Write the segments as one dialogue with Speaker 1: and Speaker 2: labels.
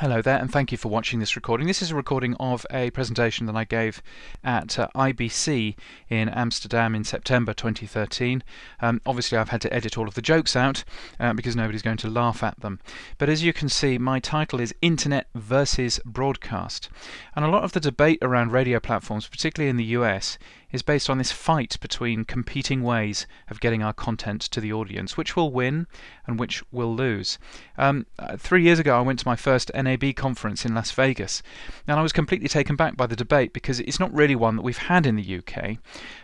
Speaker 1: Hello there, and thank you for watching this recording. This is a recording of a presentation that I gave at uh, IBC in Amsterdam in September 2013. Um, obviously, I've had to edit all of the jokes out uh, because nobody's going to laugh at them. But as you can see, my title is Internet versus Broadcast. And a lot of the debate around radio platforms, particularly in the US, is based on this fight between competing ways of getting our content to the audience, which will win and which will lose. Um, uh, three years ago, I went to my first NAB conference in Las Vegas, and I was completely taken back by the debate because it's not really one that we've had in the UK.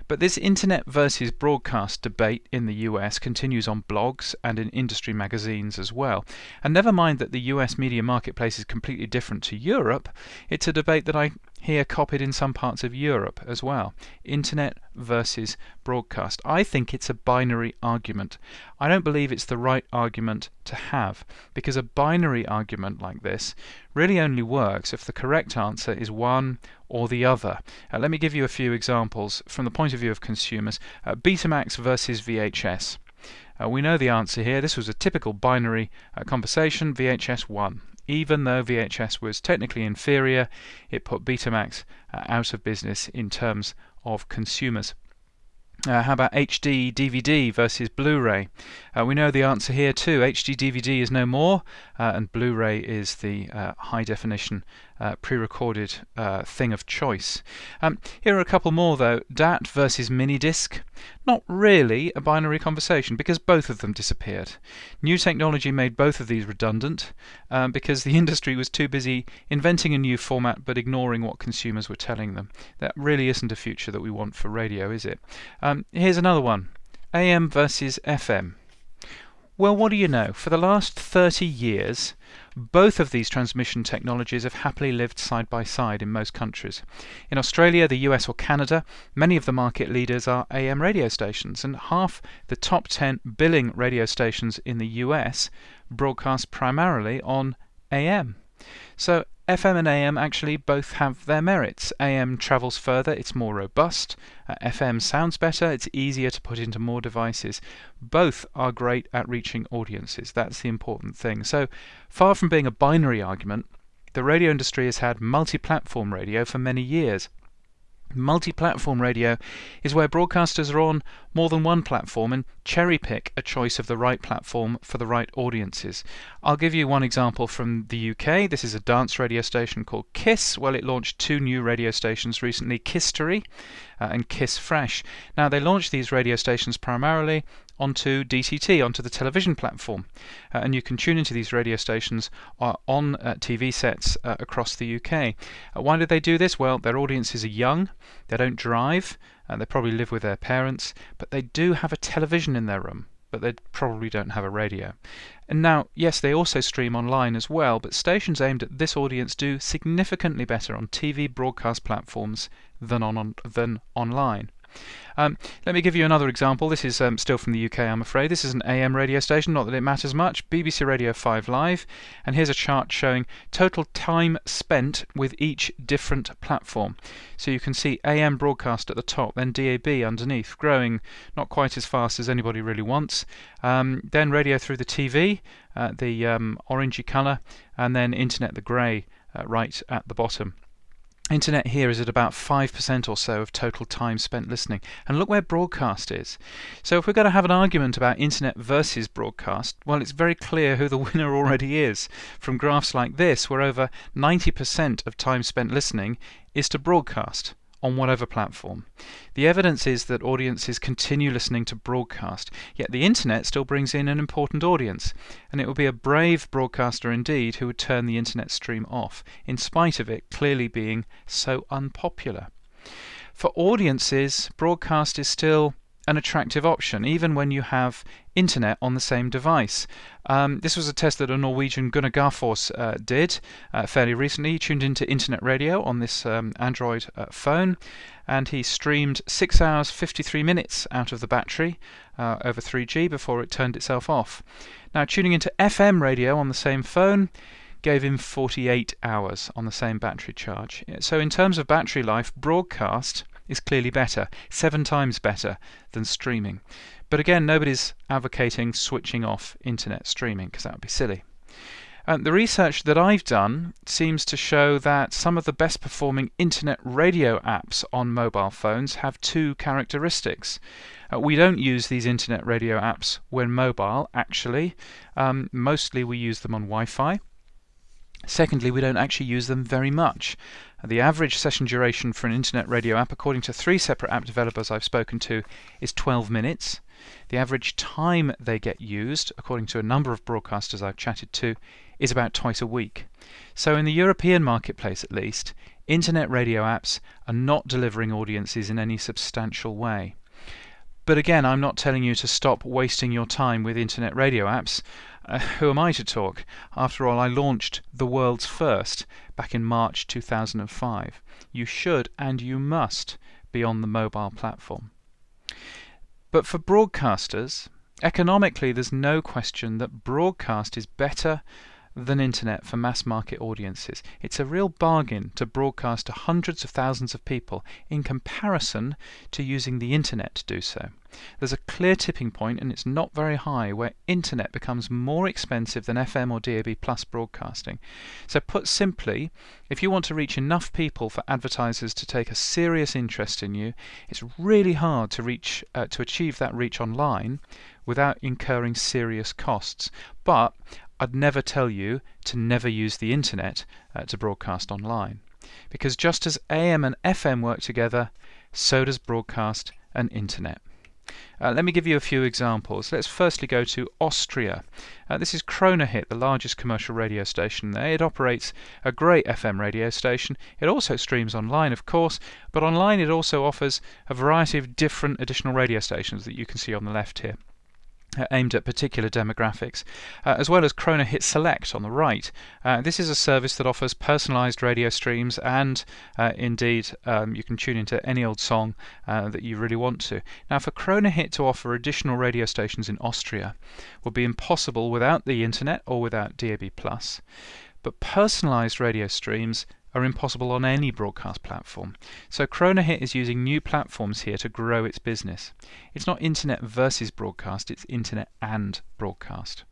Speaker 1: But this internet versus broadcast debate in the US continues on blogs and in industry magazines as well. And never mind that the US media marketplace is completely different to Europe, it's a debate that I hear copied in some parts of Europe as well. Internet versus broadcast. I think it's a binary argument. I don't believe it's the right argument to have because a binary argument like this really only works if the correct answer is one or the other. Uh, let me give you a few examples from the point of view of consumers. Uh, Betamax versus VHS. Uh, we know the answer here. This was a typical binary uh, conversation. VHS won. Even though VHS was technically inferior, it put Betamax uh, out of business in terms of consumers. Uh, how about HD DVD versus Blu-ray? Uh, we know the answer here too. HD DVD is no more, uh, and Blu-ray is the uh, high definition uh, pre-recorded uh, thing of choice. Um, here are a couple more though. DAT versus minidisc. Not really a binary conversation because both of them disappeared. New technology made both of these redundant um, because the industry was too busy inventing a new format but ignoring what consumers were telling them. That really isn't a future that we want for radio, is it? Um, here's another one. AM versus FM. Well, what do you know? For the last 30 years, both of these transmission technologies have happily lived side by side in most countries. In Australia, the US, or Canada, many of the market leaders are AM radio stations, and half the top 10 billing radio stations in the US broadcast primarily on AM. So FM and AM actually both have their merits. AM travels further, it's more robust. Uh, FM sounds better, it's easier to put into more devices. Both are great at reaching audiences. That's the important thing. So, far from being a binary argument, the radio industry has had multi platform radio for many years. Multi platform radio is where broadcasters are on more than one platform and cherry pick a choice of the right platform for the right audiences. I'll give you one example from the UK. This is a dance radio station called Kiss. Well, it launched two new radio stations recently Kisstory uh, and Kiss Fresh. Now, they launched these radio stations primarily onto DTT, onto the television platform. Uh, and you can tune into these radio stations uh, on uh, TV sets uh, across the UK. Uh, why do they do this? Well, their audiences are young, they don't drive, and they probably live with their parents, but they do have a television in their room but they probably don't have a radio. And now, yes, they also stream online as well, but stations aimed at this audience do significantly better on TV broadcast platforms than on, on than online. Um, let me give you another example. This is um, still from the UK, I'm afraid. This is an AM radio station, not that it matters much. BBC Radio 5 Live. And here's a chart showing total time spent with each different platform. So you can see AM broadcast at the top, then DAB underneath, growing not quite as fast as anybody really wants. Um, then radio through the TV, uh, the um, orangey colour, and then internet, the grey, uh, right at the bottom. Internet here is at about 5% or so of total time spent listening. And look where broadcast is. So if we're going to have an argument about internet versus broadcast, well, it's very clear who the winner already is. From graphs like this, where over 90% of time spent listening is to broadcast on whatever platform. The evidence is that audiences continue listening to broadcast, yet the internet still brings in an important audience, and it would be a brave broadcaster indeed who would turn the internet stream off, in spite of it clearly being so unpopular. For audiences, broadcast is still an attractive option, even when you have internet on the same device. Um, this was a test that a Norwegian Gunnar Garfors uh, did uh, fairly recently. He tuned into internet radio on this um, Android uh, phone and he streamed 6 hours 53 minutes out of the battery uh, over 3G before it turned itself off. Now, tuning into FM radio on the same phone gave him 48 hours on the same battery charge. So, in terms of battery life, broadcast is clearly better, seven times better than streaming. But again, nobody's advocating switching off internet streaming because that would be silly. The research that I've done seems to show that some of the best performing internet radio apps on mobile phones have two characteristics. Uh, we don't use these internet radio apps when mobile, actually. Um, mostly we use them on Wi Fi. Secondly, we don't actually use them very much. The average session duration for an internet radio app, according to three separate app developers I've spoken to, is 12 minutes. The average time they get used, according to a number of broadcasters I've chatted to, is about twice a week. So, in the European marketplace at least, internet radio apps are not delivering audiences in any substantial way. But again, I'm not telling you to stop wasting your time with internet radio apps. Uh, who am I to talk? After all, I launched the world's first back in March 2005. You should and you must be on the mobile platform. But for broadcasters, economically, there's no question that broadcast is better than internet for mass market audiences. It's a real bargain to broadcast to hundreds of thousands of people in comparison to using the internet to do so. There's a clear tipping point, and it's not very high, where internet becomes more expensive than FM or DAB plus broadcasting. So, put simply, if you want to reach enough people for advertisers to take a serious interest in you, it's really hard to reach uh, to achieve that reach online without incurring serious costs. But I'd never tell you to never use the internet uh, to broadcast online. Because just as AM and FM work together, so does broadcast and internet. Uh, let me give you a few examples. Let's firstly go to Austria. Uh, this is Kronehit, the largest commercial radio station there. It operates a great FM radio station. It also streams online, of course, but online it also offers a variety of different additional radio stations that you can see on the left here. Uh, aimed at particular demographics, uh, as well as Kronehit Select on the right. Uh, this is a service that offers personalized radio streams, and uh, indeed, um, you can tune into any old song uh, that you really want to. Now, for Kronehit to offer additional radio stations in Austria would be impossible without the internet or without DAB+. But personalized radio streams are impossible on any broadcast platform. So Kronehit is using new platforms here to grow its business. It's not internet versus broadcast, it's internet and broadcast.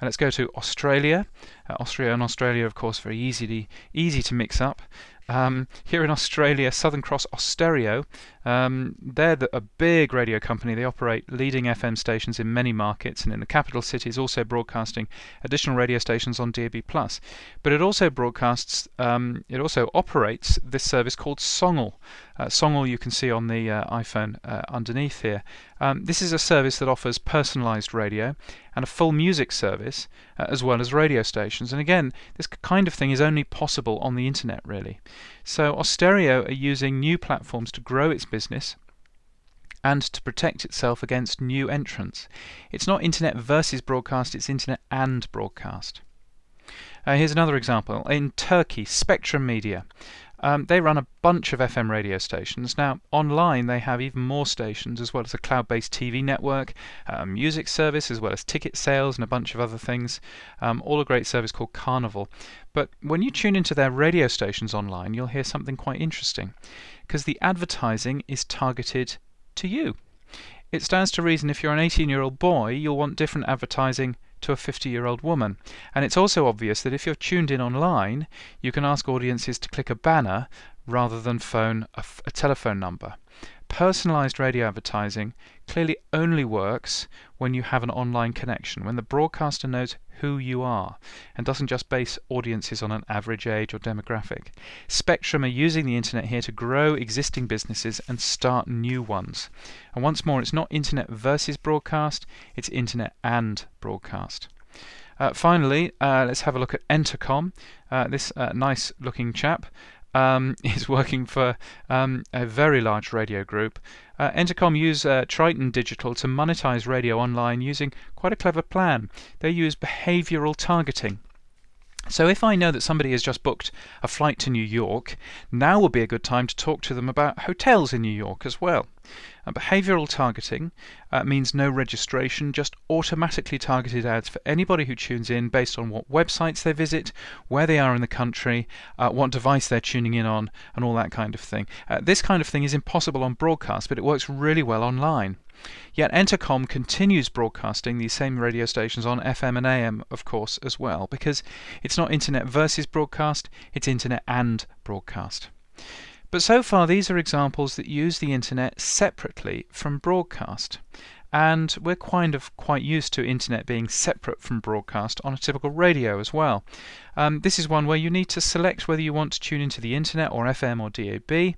Speaker 1: And let's go to Australia. Uh, Austria and Australia, of course, very easy to, easy to mix up. Um, here in Australia, Southern Cross Austereo, um, they're the, a big radio company. They operate leading FM stations in many markets, and in the capital cities, also broadcasting additional radio stations on DAB+. but it also broadcasts, um, it also operates this service called Songle. Uh, Songle you can see on the uh, iPhone uh, underneath here. Um, this is a service that offers personalized radio and a full music service, uh, as well as radio stations. And again, this kind of thing is only possible on the internet, really. So Austereo are using new platforms to grow its business and to protect itself against new entrants. It's not internet versus broadcast, it's internet and broadcast. Uh, here's another example. In Turkey, Spectrum Media. Um, they run a bunch of FM radio stations. Now, online, they have even more stations, as well as a cloud based TV network, a music service, as well as ticket sales, and a bunch of other things. Um, all a great service called Karnaval. But when you tune into their radio stations online, you'll hear something quite interesting, because the advertising is targeted to you. It stands to reason if you're an 18 year old boy, you'll want different advertising to a 50 year old woman. And it's also obvious that if you're tuned in online, you can ask audiences to click a banner rather than phone a, a telephone number. Personalized radio advertising clearly only works when you have an online connection, when the broadcaster knows who you are and doesn't just base audiences on an average age or demographic. Spectrum are using the internet here to grow existing businesses and start new ones. And once more, it's not internet versus broadcast, it's internet and broadcast. Uh, finally, uh, let's have a look at Entercom. Uh, this uh, nice looking chap um, is working for um, a very large radio group. Uh, Entercom use uh, Triton Digital to monetize radio online using quite a clever plan. They use behavioral targeting. So if I know that somebody has just booked a flight to New York, now would be a good time to talk to them about hotels in New York as well. Uh, behavioral targeting uh, means no registration, just automatically targeted ads for anybody who tunes in based on what websites they visit, where they are in the country, uh, what device they're tuning in on, and all that kind of thing. Uh, this kind of thing is impossible on broadcast, but it works really well online. Yet Entercom continues broadcasting these same radio stations on FM and AM, of course, as well, because it's not internet versus broadcast, it's internet and broadcast. But so far, these are examples that use the internet separately from broadcast and we're kind of quite used to internet being separate from broadcast on a typical radio as well. Um, this is one where you need to select whether you want to tune into the internet or FM or DAB.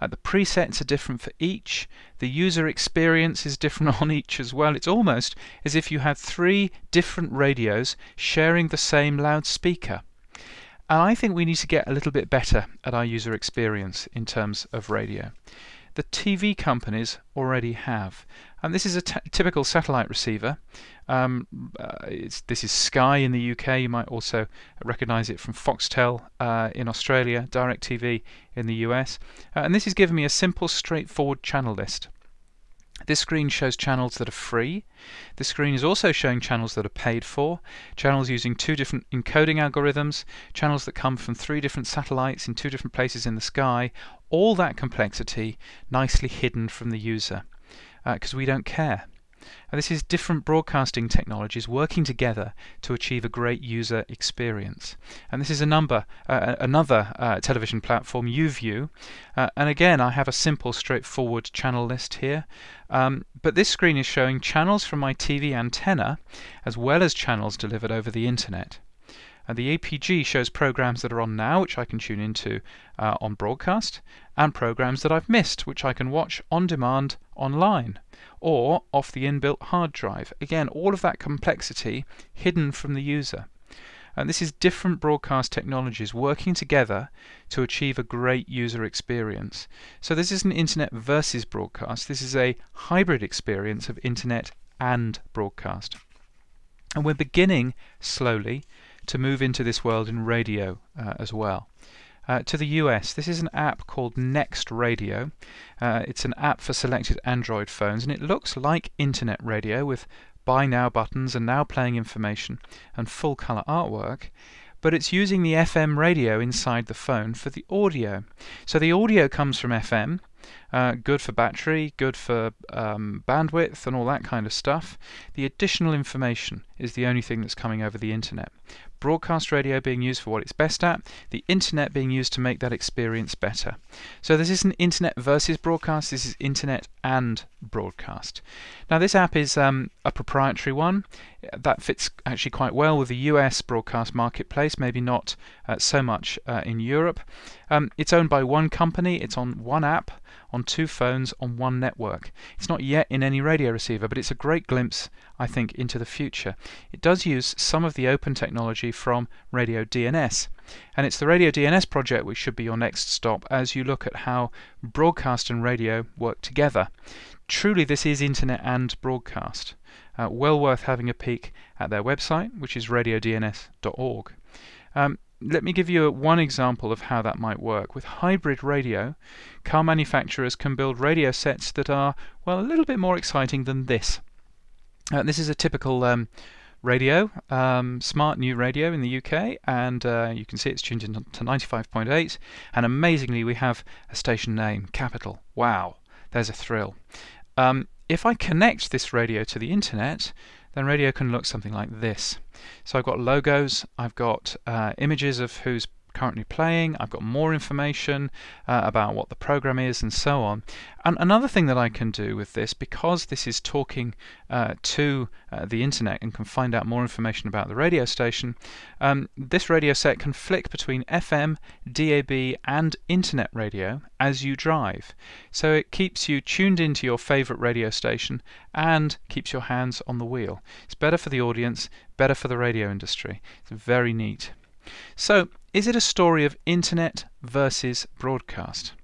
Speaker 1: Uh, the presets are different for each. The user experience is different on each as well. It's almost as if you had three different radios sharing the same loudspeaker. And I think we need to get a little bit better at our user experience in terms of radio the TV companies already have. And this is a typical satellite receiver. Um, uh, this is Sky in the UK. You might also recognize it from Foxtel uh, in Australia, DirecTV in the US. Uh, and this is giving me a simple, straightforward channel list. This screen shows channels that are free. This screen is also showing channels that are paid for, channels using two different encoding algorithms, channels that come from three different satellites in two different places in the sky, all that complexity nicely hidden from the user because uh, we don't care. And this is different broadcasting technologies working together to achieve a great user experience. And this is a number, uh, another uh, television platform, YouView. Uh, and again, I have a simple, straightforward channel list here. Um, but this screen is showing channels from my TV antenna as well as channels delivered over the internet. And the EPG shows programs that are on now, which I can tune into uh, on broadcast, and programs that I've missed, which I can watch on demand online or off the inbuilt hard drive. Again, all of that complexity hidden from the user. And this is different broadcast technologies working together to achieve a great user experience. So this isn't internet versus broadcast, this is a hybrid experience of internet and broadcast. And we're beginning slowly to move into this world in radio uh, as well. Uh, to the US, this is an app called Next Radio. Uh, it's an app for selected Android phones, and it looks like internet radio with buy now buttons and now playing information and full color artwork but it's using the FM radio inside the phone for the audio. So the audio comes from FM, uh, good for battery, good for um, bandwidth, and all that kind of stuff. The additional information is the only thing that's coming over the internet. Broadcast radio being used for what it's best at, the internet being used to make that experience better. So this isn't internet versus broadcast, this is internet and broadcast. Now this app is um, a proprietary one. That fits actually quite well with the US broadcast marketplace, maybe not uh, so much uh, in Europe. Um, it's owned by one company, it's on one app, on two phones, on one network. It's not yet in any radio receiver, but it's a great glimpse, I think, into the future. It does use some of the open technology from Radio DNS. And it's the Radio DNS project which should be your next stop as you look at how broadcast and radio work together. Truly, this is internet and broadcast. Uh, well worth having a peek at their website, which is radiodns.org. Um, let me give you one example of how that might work. With hybrid radio, car manufacturers can build radio sets that are, well, a little bit more exciting than this. Uh, this is a typical um, radio, um, smart new radio in the UK, and uh, you can see it's tuned in to 95.8. And amazingly, we have a station name, Capital. Wow, there's a thrill. Um, if I connect this radio to the internet, then radio can look something like this. So I've got logos, I've got uh, images of who's currently playing, I've got more information uh, about what the program is and so on. And another thing that I can do with this, because this is talking uh, to uh, the internet and can find out more information about the radio station, um, this radio set can flick between FM, DAB and internet radio as you drive. So it keeps you tuned into your favorite radio station and keeps your hands on the wheel. It's better for the audience, better for the radio industry. It's very neat. So, is it a story of internet versus broadcast?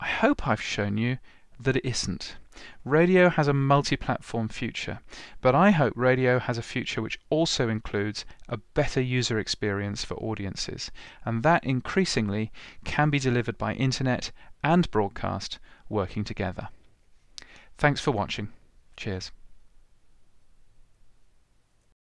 Speaker 1: I hope I've shown you that it isn't. Radio has a multi-platform future, but I hope radio has a future which also includes a better user experience for audiences, and that increasingly can be delivered by internet and broadcast working together. Thanks for watching. Cheers.